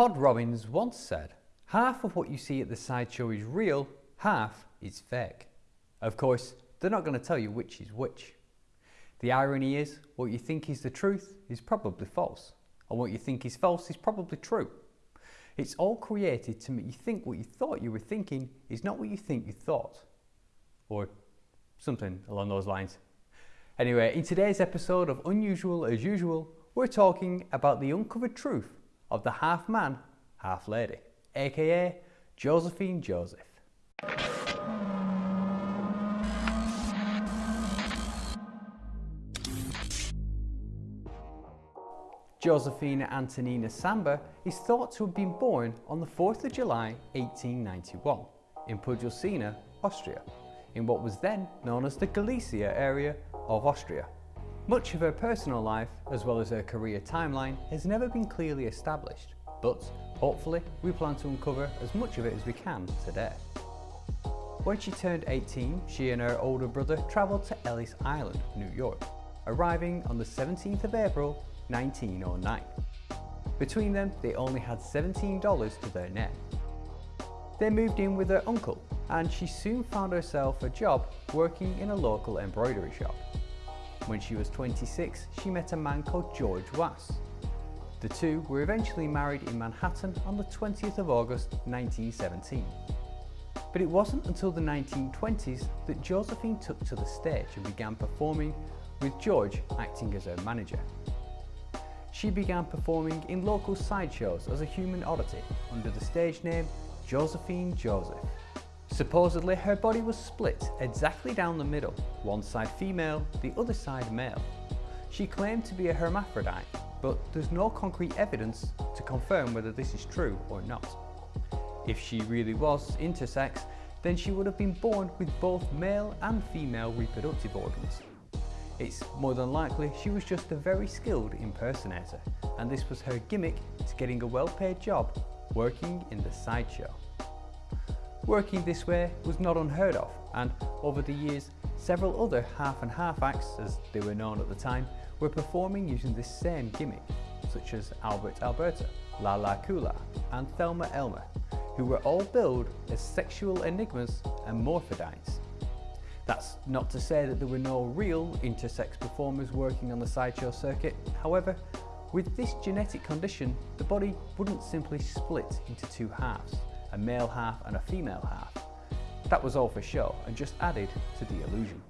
Todd Robbins once said, half of what you see at the sideshow is real, half is fake. Of course, they're not going to tell you which is which. The irony is, what you think is the truth is probably false, and what you think is false is probably true. It's all created to make you think what you thought you were thinking is not what you think you thought. Or something along those lines. Anyway, in today's episode of Unusual as Usual, we're talking about the uncovered truth of the half man, half lady, aka Josephine Joseph. Josephine Antonina Samba is thought to have been born on the 4th of July 1891 in Pujosina, Austria, in what was then known as the Galicia area of Austria. Much of her personal life, as well as her career timeline, has never been clearly established, but hopefully we plan to uncover as much of it as we can today. When she turned 18, she and her older brother travelled to Ellis Island, New York, arriving on the 17th of April 1909. Between them, they only had $17 to their name. They moved in with her uncle, and she soon found herself a job working in a local embroidery shop. When she was 26, she met a man called George Wass. The two were eventually married in Manhattan on the 20th of August 1917. But it wasn't until the 1920s that Josephine took to the stage and began performing with George acting as her manager. She began performing in local sideshows as a human oddity under the stage name Josephine Joseph. Supposedly her body was split exactly down the middle, one side female, the other side male. She claimed to be a hermaphrodite, but there's no concrete evidence to confirm whether this is true or not. If she really was intersex, then she would have been born with both male and female reproductive organs. It's more than likely she was just a very skilled impersonator, and this was her gimmick to getting a well-paid job working in the sideshow. Working this way was not unheard of and over the years several other half and half acts, as they were known at the time, were performing using this same gimmick, such as Albert Alberta, Lala Kula and Thelma Elmer, who were all billed as sexual enigmas and morphidites. That's not to say that there were no real intersex performers working on the sideshow circuit, however, with this genetic condition, the body wouldn't simply split into two halves a male half and a female half. That was all for show and just added to the illusion.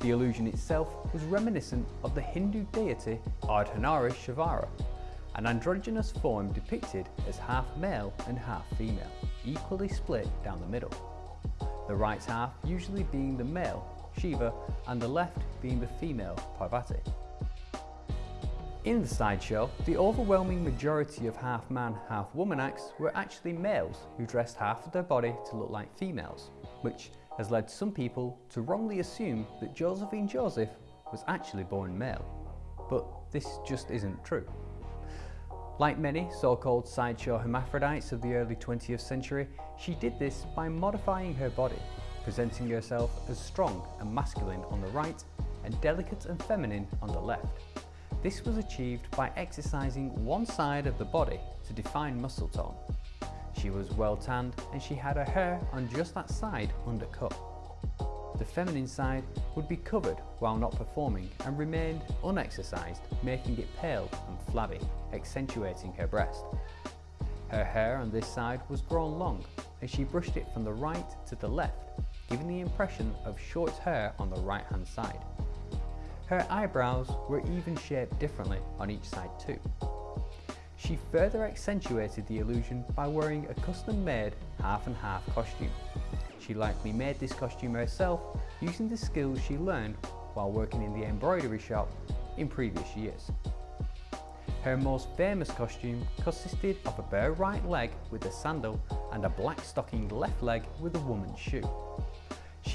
The illusion itself was reminiscent of the Hindu deity Ardhanarishvara, an androgynous form depicted as half male and half female, equally split down the middle. The right half usually being the male, Shiva, and the left being the female, Parvati. In the sideshow, the overwhelming majority of half man, half woman acts were actually males who dressed half of their body to look like females, which has led some people to wrongly assume that Josephine Joseph was actually born male. But this just isn't true. Like many so-called sideshow hermaphrodites of the early 20th century, she did this by modifying her body, presenting herself as strong and masculine on the right and delicate and feminine on the left. This was achieved by exercising one side of the body to define muscle tone. She was well tanned and she had her hair on just that side undercut. The feminine side would be covered while not performing and remained unexercised, making it pale and flabby, accentuating her breast. Her hair on this side was grown long and she brushed it from the right to the left, giving the impression of short hair on the right hand side. Her eyebrows were even shaped differently on each side too. She further accentuated the illusion by wearing a custom-made half and half costume. She likely made this costume herself using the skills she learned while working in the embroidery shop in previous years. Her most famous costume consisted of a bare right leg with a sandal and a black stocking left leg with a woman's shoe.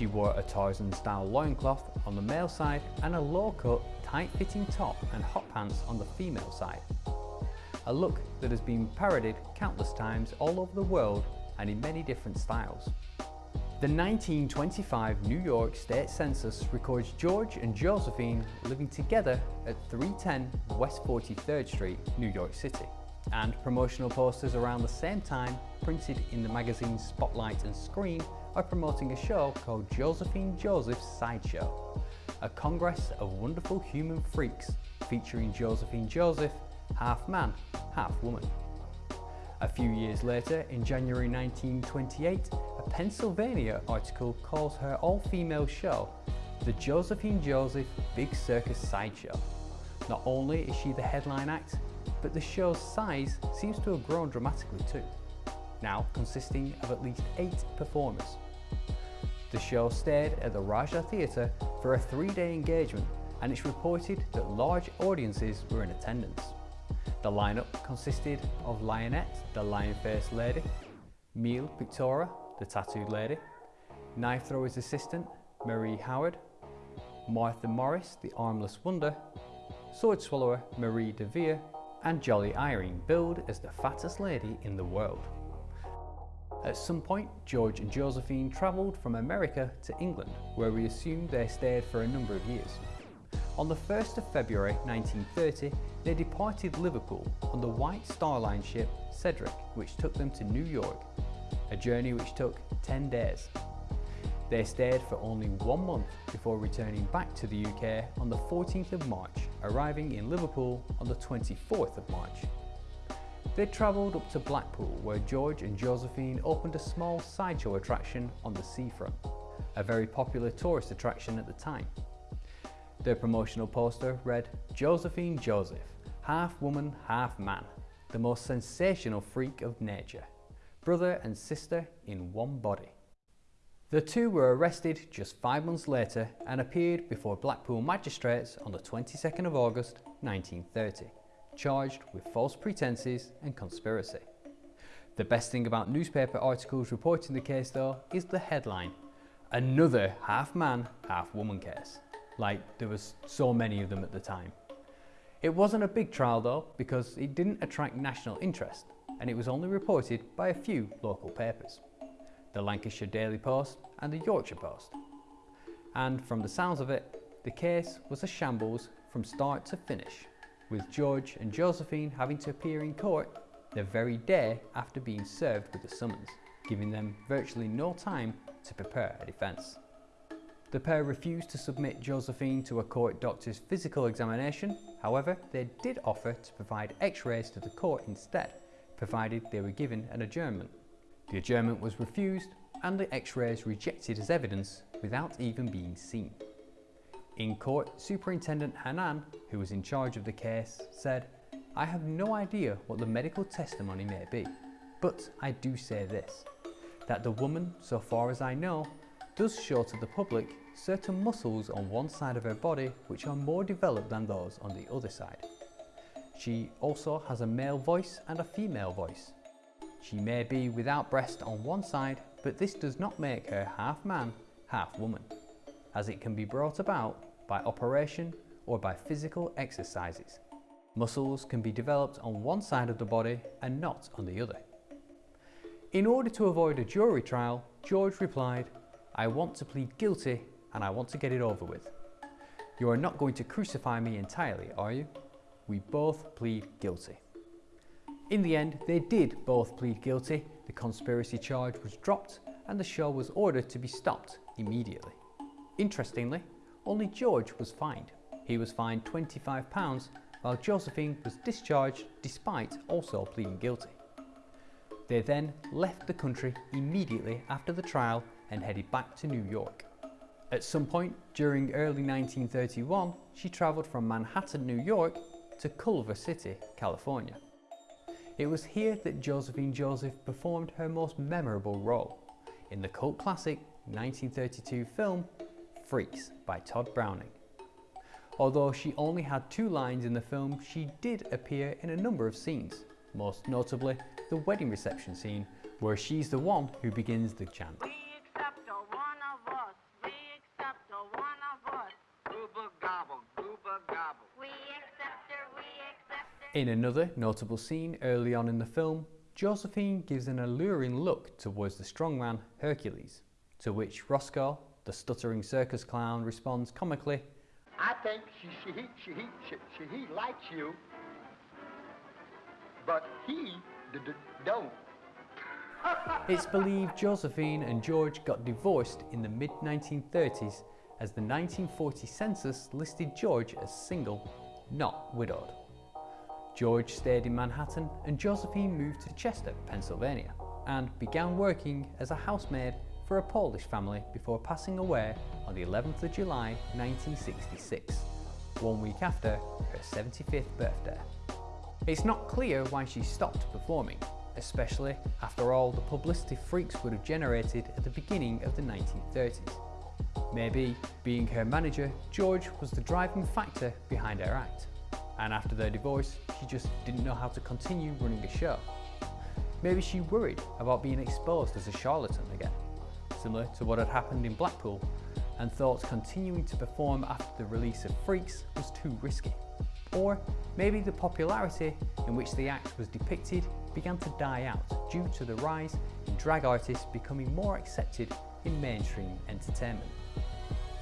She wore a Tarzan style loincloth on the male side and a low cut, tight fitting top and hot pants on the female side. A look that has been parodied countless times all over the world and in many different styles. The 1925 New York State Census records George and Josephine living together at 310 West 43rd Street, New York City. And promotional posters around the same time printed in the magazines Spotlight and Scream are promoting a show called Josephine Joseph's Sideshow, a congress of wonderful human freaks featuring Josephine Joseph, half man, half woman. A few years later, in January 1928, a Pennsylvania article calls her all-female show the Josephine Joseph Big Circus Sideshow. Not only is she the headline act, but the show's size seems to have grown dramatically too, now consisting of at least eight performers. The show stayed at the Rajah Theatre for a three-day engagement and it's reported that large audiences were in attendance. The lineup consisted of Lionette, the lion-faced lady, Meal Pictora, the tattooed lady, knife thrower's assistant, Marie Howard, Martha Morris, the armless wonder, sword swallower Marie de Vere, and Jolly Irene billed as the fattest lady in the world. At some point, George and Josephine travelled from America to England, where we assume they stayed for a number of years. On the 1st of February 1930, they departed Liverpool on the White Star Line ship Cedric, which took them to New York, a journey which took 10 days. They stayed for only one month before returning back to the UK on the 14th of March, arriving in Liverpool on the 24th of March. They travelled up to Blackpool where George and Josephine opened a small sideshow attraction on the seafront, a very popular tourist attraction at the time. Their promotional poster read, Josephine Joseph, half woman, half man, the most sensational freak of nature, brother and sister in one body. The two were arrested just five months later and appeared before Blackpool magistrates on the 22nd of August 1930, charged with false pretences and conspiracy. The best thing about newspaper articles reporting the case though is the headline, another half man, half woman case. Like there was so many of them at the time. It wasn't a big trial though because it didn't attract national interest and it was only reported by a few local papers the Lancashire Daily Post and the Yorkshire Post. And from the sounds of it, the case was a shambles from start to finish, with George and Josephine having to appear in court the very day after being served with the summons, giving them virtually no time to prepare a defence. The pair refused to submit Josephine to a court doctor's physical examination, however they did offer to provide x-rays to the court instead, provided they were given an adjournment. The adjournment was refused and the x-rays rejected as evidence without even being seen. In court, Superintendent Hanan, who was in charge of the case, said, I have no idea what the medical testimony may be, but I do say this, that the woman, so far as I know, does show to the public certain muscles on one side of her body which are more developed than those on the other side. She also has a male voice and a female voice, she may be without breast on one side, but this does not make her half man, half woman, as it can be brought about by operation or by physical exercises. Muscles can be developed on one side of the body and not on the other. In order to avoid a jury trial, George replied, I want to plead guilty and I want to get it over with. You are not going to crucify me entirely, are you? We both plead guilty. In the end, they did both plead guilty, the conspiracy charge was dropped and the show was ordered to be stopped immediately. Interestingly, only George was fined. He was fined £25 while Josephine was discharged despite also pleading guilty. They then left the country immediately after the trial and headed back to New York. At some point during early 1931, she travelled from Manhattan, New York to Culver City, California. It was here that Josephine Joseph performed her most memorable role in the cult classic 1932 film Freaks by Tod Browning. Although she only had two lines in the film, she did appear in a number of scenes, most notably the wedding reception scene where she's the one who begins the chant. In another notable scene early on in the film, Josephine gives an alluring look towards the strongman Hercules, to which Roscoe, the stuttering circus clown, responds comically, I think she, she, she, she, she, she likes you, but he don't. it's believed Josephine and George got divorced in the mid-1930s as the 1940 census listed George as single, not widowed. George stayed in Manhattan and Josephine moved to Chester, Pennsylvania and began working as a housemaid for a Polish family before passing away on the 11th of July 1966, one week after her 75th birthday. It's not clear why she stopped performing, especially after all the publicity freaks would have generated at the beginning of the 1930s. Maybe, being her manager, George was the driving factor behind her act. And after their divorce, she just didn't know how to continue running a show. Maybe she worried about being exposed as a charlatan again, similar to what had happened in Blackpool, and thought continuing to perform after the release of Freaks was too risky. Or maybe the popularity in which the act was depicted began to die out due to the rise in drag artists becoming more accepted in mainstream entertainment.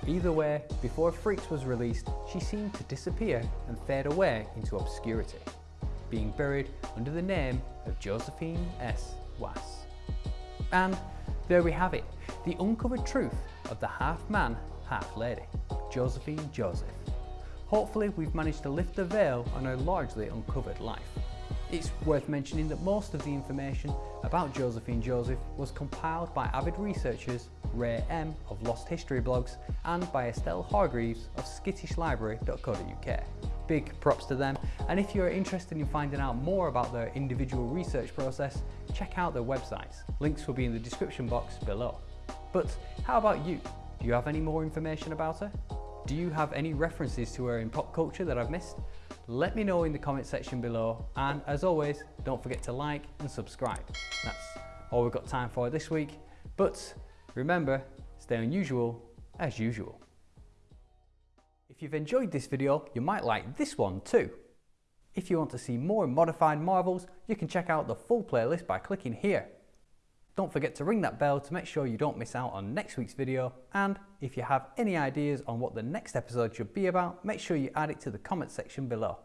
Either way, before Freaks was released, she seemed to disappear and fade away into obscurity, being buried under the name of Josephine S. Wass. And there we have it, the uncovered truth of the half-man, half-lady, Josephine Joseph. Hopefully we've managed to lift the veil on her largely uncovered life. It's worth mentioning that most of the information about Josephine Joseph was compiled by avid researchers Ray M of Lost History blogs and by Estelle Hargreaves of skittishlibrary.co.uk. Big props to them and if you're interested in finding out more about their individual research process, check out their websites. Links will be in the description box below. But how about you? Do you have any more information about her? Do you have any references to her in pop culture that I've missed? Let me know in the comment section below and as always don't forget to like and subscribe. That's all we've got time for this week but remember stay unusual as usual. If you've enjoyed this video you might like this one too. If you want to see more modified marvels you can check out the full playlist by clicking here. Don't forget to ring that bell to make sure you don't miss out on next week's video and if you have any ideas on what the next episode should be about, make sure you add it to the comment section below.